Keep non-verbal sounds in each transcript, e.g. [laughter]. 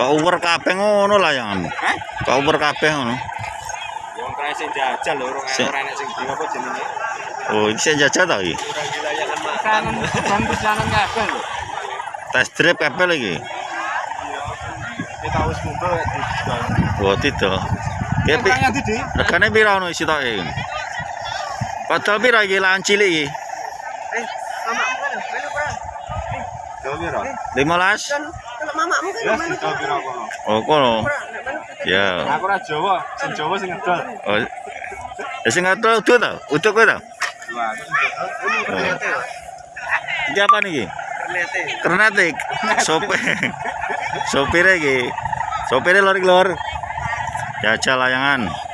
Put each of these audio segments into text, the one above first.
Cover kabeh ngono layangan. Hah? Cover kabeh ngono. Wong kae sing jajal lho, ora enek sing di apa jenenge. Oh, iki sing jajah ta iki? Ora wilayahan dan perjalanan kabeh lho. Test drive kabeh lagi. Kita wis kumpul Oh, tidak. Pi, Kaya di regane pira ono isi tok iki? Padahal pira iki lan cilik iki? Eh, mamamu kan, bro? Jauh piro? 15. Kan, kalau mamamu kan, Ya, jauh piro kono. Oh, kono. Ya. Aku ora Jawa, sing Jawa sing ngedol. Oh. Ya sing ta? Utuh kowe ta? Wah, Iki apa niki? Kernetik. Sopir. [laughs] Sopir iki. Sopire lor lor. Jajal layangan.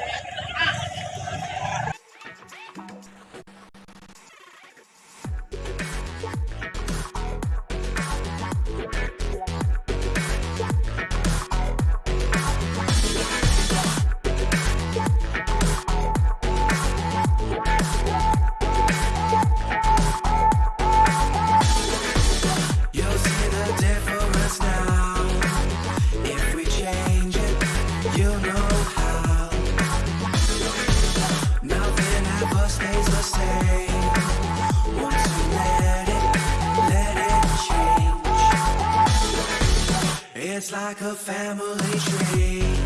Like a family tree.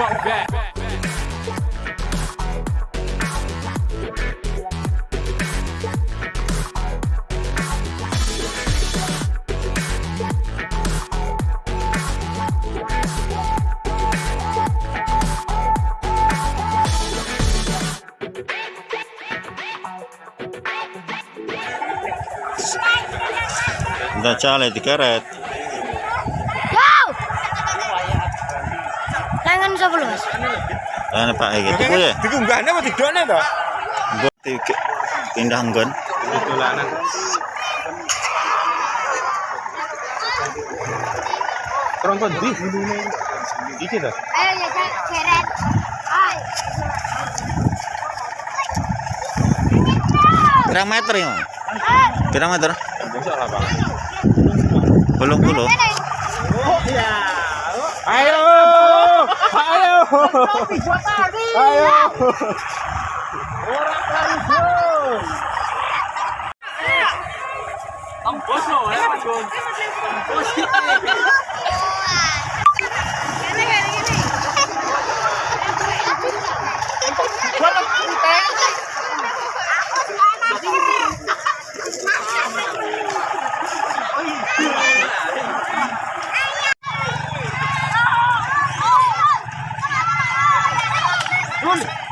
fuck back. Da ciale di caretta Ane Pak iki tuku ya. Dikunggahne apa didone to? Mbok pindah nggon. Dolanan. Trompet di Iki to. Ayo ya cak seret. Ayo. Berapa meter ya? Berapa meter? Bosok lah, Bang. Belum puluh. Ayo. Ayo. Ayo. Ang boso ya, Mas Gun. Coca-Cola.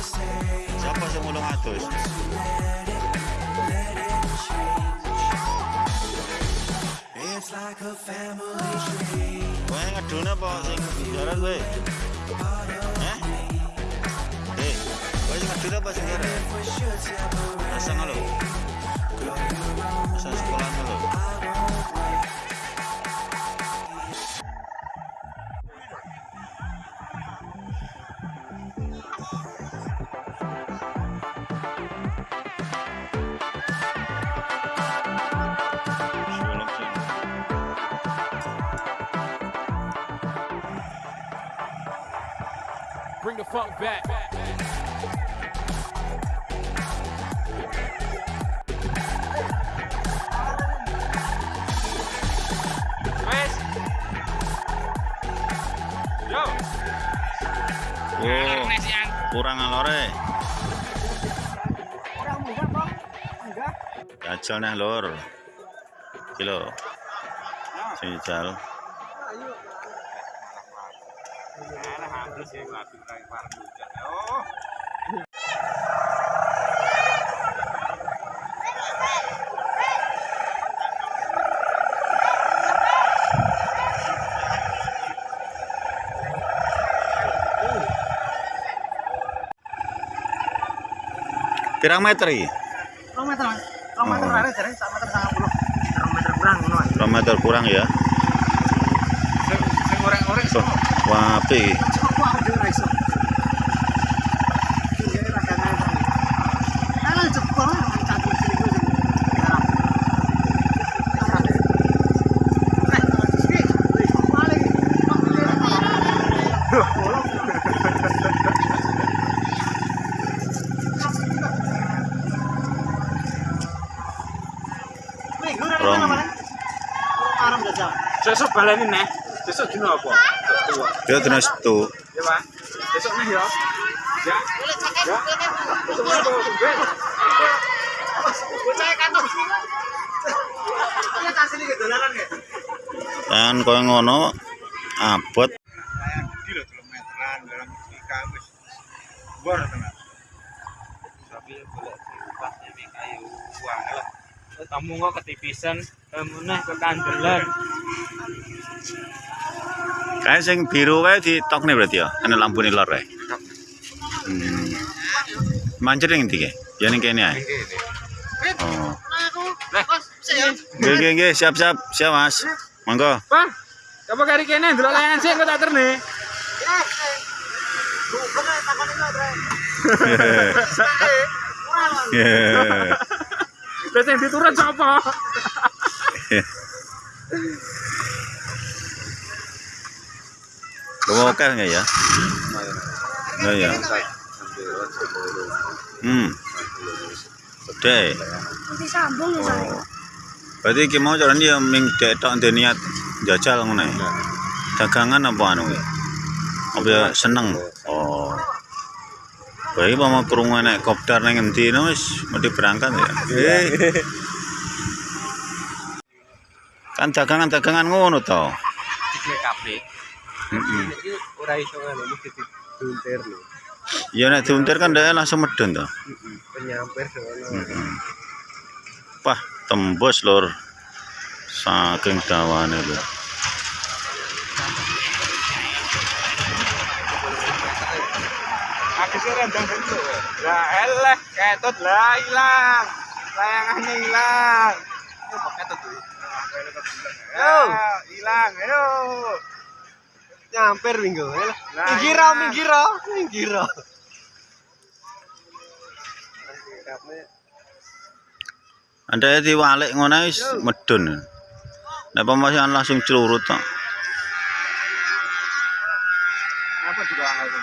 Siapa yang ulang atus? Wah, ngedun apa sing jaran kowe? Eh? Eh, apa. Bring the funk back. Wes. Yo. Oh, kurang alore. Jajal nih lor. Kilo. Ya Pirang meter iki? Rong meter, Mas. Rong meter rare jare sak meter 90. Rong meter kurang ngono, Mas. Meter kurang ya. Sing sing Tuh, wah api. Aku aku dhewe ra iso. Jadi rada naik. Kalau jebol satu sini kuwi. Rong. Arem jajal. Sesuk baleni neh. Sesuk dino apa? Dia terus tuh. Ya, Pak. Besok nih ya. Ya. Ya. Besok nih. Bocah kantor. Ya. Dan koyo ngono abot. Bor. Tapi boleh kayu uang lah. Kamu kok ketipisan, kamu nah kekandelan. kayak sing biru kae ditokne berarti ya. Ana lampu lor kae. Hmm. Mancet yang tiga. Ya ning kene ae. Oh. Nggih nggih nggih, siap-siap. Siap, Mas. Monggo. Bang, apa kari kene delok layangan sih kok tak terne. Terus yang diturun sapa? Bawa oke nggak ya? Nggak ya. Hmm. Gede. Sambung ya. Oh. Berarti iki mau jalan dia ming detok ndek niat jajal ngono ya. Dagangan apa anu ya? Apa ya seneng? Oh. Baik mau krungu nek kopdar ning endi no wis mesti berangkat ya. Eh. Kan dagangan-dagangan ngono to. Dikne kafe. Heeh. Ora iso ngono mesti diuntir lho. Ya nek diuntir kan dia langsung medun to. Penyampir sono. Heeh. Wah, tembus lur. Saking dawane lho. Sih rendang dulu. Lah eleh ketut lah hilang. Layangannya hilang. Kok ketut tuh. Yo, hilang. Ayo. Nyamper minggu. Minggiro, iya. minggiro, minggiro. Anda diwalik ngono wis medun. Nek pemasan langsung celurut to. Apa juga angel